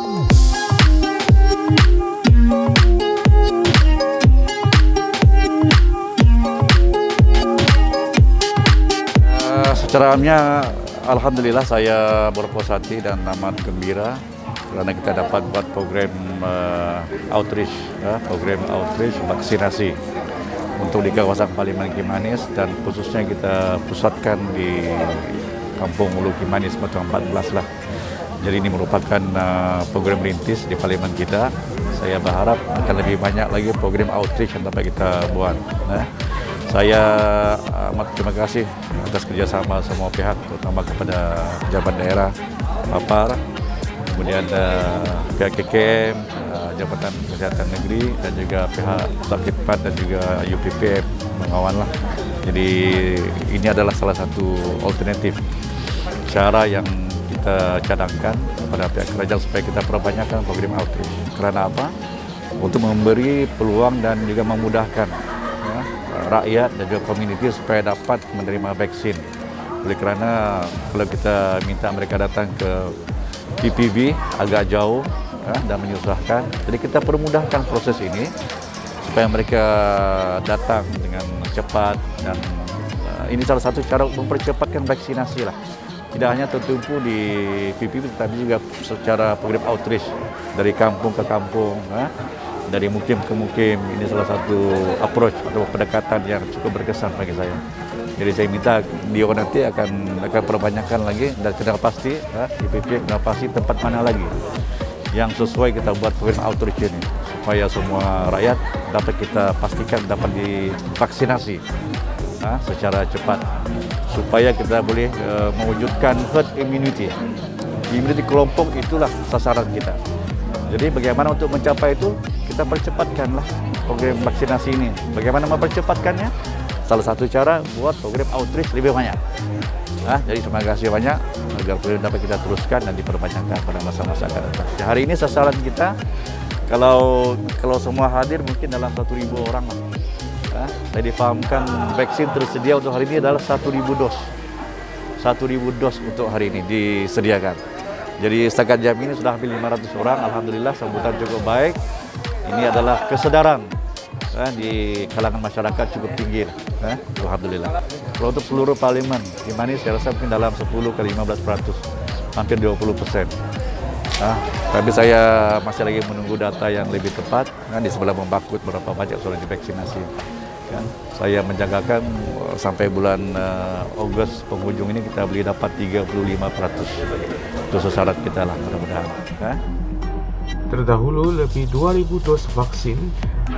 Eh, Secerahnya Alhamdulillah saya berpuas hati dan amat gembira karena kita dapat buat program uh, outreach, uh, program outreach vaksinasi untuk di kawasan Paliman Kimanis dan khususnya kita pusatkan di Kampung Ulu Kimanis Batang 14 lah. Jadi ini merupakan uh, program rintis di Parlimen kita. Saya berharap akan lebih banyak lagi program outreach yang dapat kita buat. Uh. Saya amat terima kasih atas kerjasama semua pihak, terutama kepada pejabat daerah, Papar, kemudian uh, pihak KKM, Jabatan Kesehatan Negeri, dan juga pihak Sakit dan juga UPPM mengawan lah. Jadi ini adalah salah satu alternatif cara yang kita cadangkan kepada pihak kerajaan supaya kita perbanyakkan program outreach. Kerana apa? Untuk memberi peluang dan juga memudahkan rakyat dan juga komuniti supaya dapat menerima vaksin. Oleh kerana kalau kita minta mereka datang ke PPB agak jauh ya, dan menyusahkan, jadi kita permudahkan proses ini supaya mereka datang dengan cepat dan uh, ini salah satu cara mempercepatkan vaksinasi lah. Tidak hanya tertumpu di PPB tetapi juga secara program outreach dari kampung ke kampung. Ya dari mukim ke mukim ini salah satu approach atau pendekatan yang cukup berkesan bagi saya. Jadi saya minta dia nanti akan akan perbanyakkan lagi dan kena pasti ha, IPP kena pasti tempat mana lagi yang sesuai kita buat program outreach ini supaya semua rakyat dapat kita pastikan dapat divaksinasi ha, secara cepat supaya kita boleh uh, mewujudkan herd immunity. Immunity kelompok itulah sasaran kita. Jadi bagaimana untuk mencapai itu? Kita percepatkanlah program vaksinasi ini. Bagaimana mempercepatkannya? Salah satu cara buat program outreach lebih banyak. Nah, jadi terima kasih banyak agar program dapat kita teruskan dan diperbanyakkan pada masa-masa akan datang. Hari ini sasaran kita kalau kalau semua hadir mungkin dalam satu ribu orang lah. Nah, saya difahamkan vaksin tersedia untuk hari ini adalah satu ribu dos. Satu ribu dos untuk hari ini disediakan. Jadi setakat jam ini sudah hampir 500 orang, Alhamdulillah sambutan cukup baik. Ini adalah kesedaran eh, di kalangan masyarakat cukup tinggi. Eh, Alhamdulillah. Kalau untuk seluruh parlimen, di mana saya rasa mungkin dalam 10 ke 15 peratus, hampir 20 persen. Nah, tapi saya masih lagi menunggu data yang lebih tepat. Kan, di sebelah membakut berapa banyak sudah divaksinasi. Kan? Saya menjagakan uh, sampai bulan uh, Ogos penghujung ini kita beli dapat 35 peratus. Itu syarat kita lah mudah-mudahan. Kan? Terdahulu lebih 2,000 dos vaksin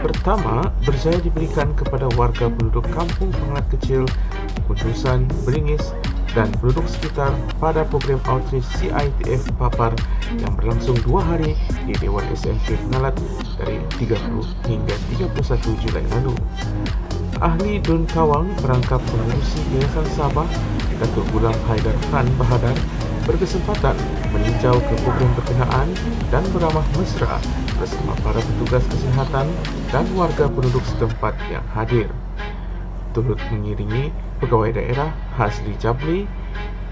pertama berjaya diberikan kepada warga penduduk kampung pengat kecil, Kutusan, Beringis dan penduduk sekitar pada program outreach CITF Papar yang berlangsung dua hari di Dewan SMP Pengalat dari 30 hingga 31 Julai lalu. Ahli Dun Kawang merangkap pengurusi Yayasan Sabah Datuk Gulam Haidar Khan Bahadar berkesempatan meninjau ke program berkenaan dan beramah mesra bersama para petugas kesihatan dan warga penduduk setempat yang hadir turut mengiringi pegawai daerah Hasli Jabli,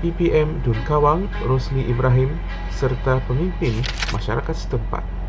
PPM Dun Kawang Rosli Ibrahim serta pemimpin masyarakat setempat.